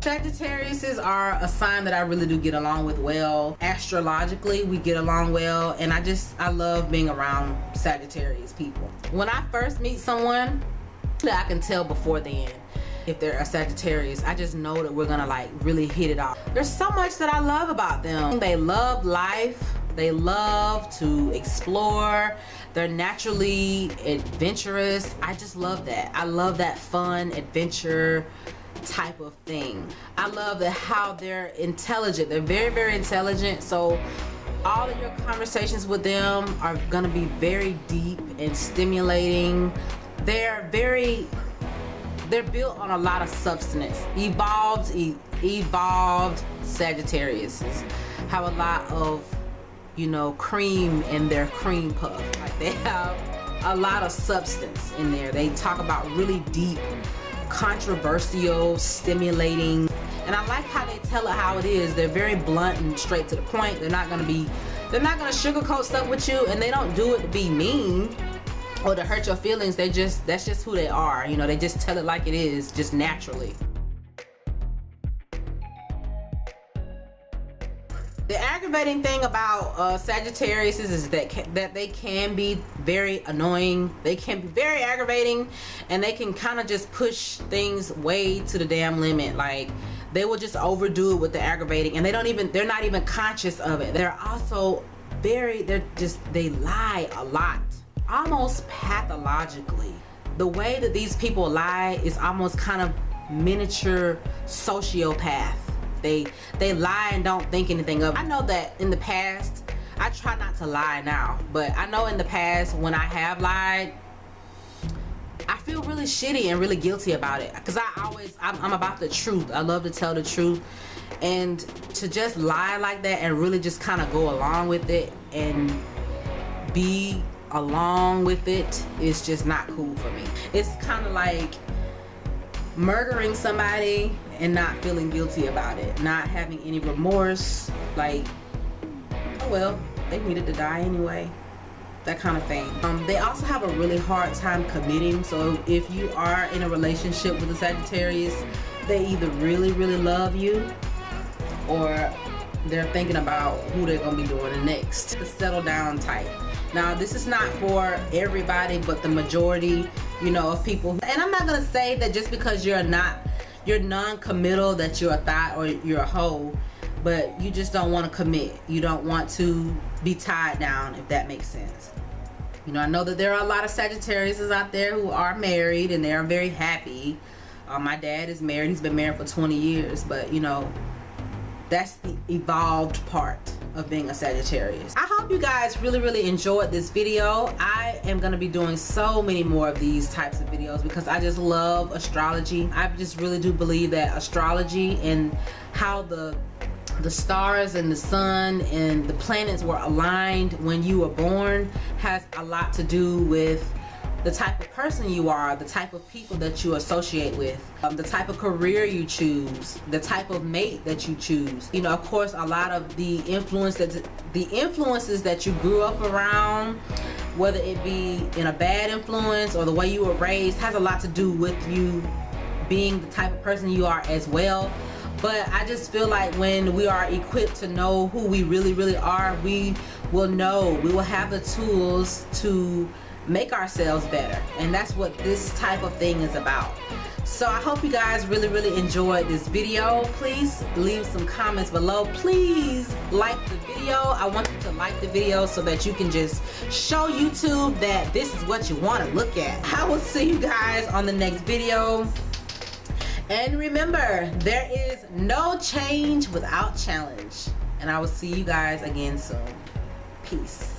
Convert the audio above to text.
Sagittariuses are a sign that I really do get along with well. Astrologically, we get along well, and I just I love being around Sagittarius people. When I first meet someone, that I can tell before then if they're a Sagittarius. I just know that we're gonna like really hit it off. There's so much that I love about them. They love life. They love to explore. They're naturally adventurous. I just love that. I love that fun adventure type of thing. I love the how they're intelligent. They're very, very intelligent. So all of your conversations with them are to be very deep and stimulating. They're very, they're built on a lot of substance. Evolved, e evolved Sagittarius have a lot of, you know, cream in their cream puff. Like they have a lot of substance in there. They talk about really deep controversial, stimulating, and I like how they tell it how it is. They're very blunt and straight to the point. They're not gonna be, they're not gonna sugarcoat stuff with you, and they don't do it to be mean or to hurt your feelings. They just, that's just who they are. You know, they just tell it like it is, just naturally. Aggravating thing about uh, Sagittarius is, is that that they can be very annoying. They can be very aggravating, and they can kind of just push things way to the damn limit. Like they will just overdo it with the aggravating, and they don't even they're not even conscious of it. They're also very they're just they lie a lot, almost pathologically. The way that these people lie is almost kind of miniature sociopath they they lie and don't think anything of it. I know that in the past I try not to lie now but I know in the past when I have lied I feel really shitty and really guilty about it. Because I always I'm, I'm about the truth. I love to tell the truth. And to just lie like that and really just kind of go along with it and be along with it is just not cool for me. It's kind of like murdering somebody and not feeling guilty about it not having any remorse like oh well they needed to die anyway that kind of thing. Um, they also have a really hard time committing so if you are in a relationship with a Sagittarius they either really really love you or they're thinking about who they're gonna be doing next. The settle down type. Now this is not for everybody but the majority you know of people. And I'm not gonna say that just because you're not you're non-committal that you're a thot or you're a hoe but you just don't want to commit. You don't want to be tied down if that makes sense. You know I know that there are a lot of Sagittarius out there who are married and they are very happy. Uh, my dad is married he's been married for 20 years but you know that's the evolved part of being a Sagittarius. I hope you guys really, really enjoyed this video. I am going to be doing so many more of these types of videos because I just love astrology. I just really do believe that astrology and how the the stars and the sun and the planets were aligned when you were born has a lot to do with the type of person you are, the type of people that you associate with, um, the type of career you choose, the type of mate that you choose. You know, of course, a lot of the influence that the influences that you grew up around, whether it be in a bad influence or the way you were raised, has a lot to do with you being the type of person you are as well. But I just feel like when we are equipped to know who we really, really are, we will know, we will have the tools to make ourselves better. And that's what this type of thing is about. So I hope you guys really really enjoyed this video. Please leave some comments below. Please like the video. I want you to like the video so that you can just show YouTube that this is what you want to look at. I will see you guys on the next video. And remember there is no change without challenge. And I will see you guys again soon. Peace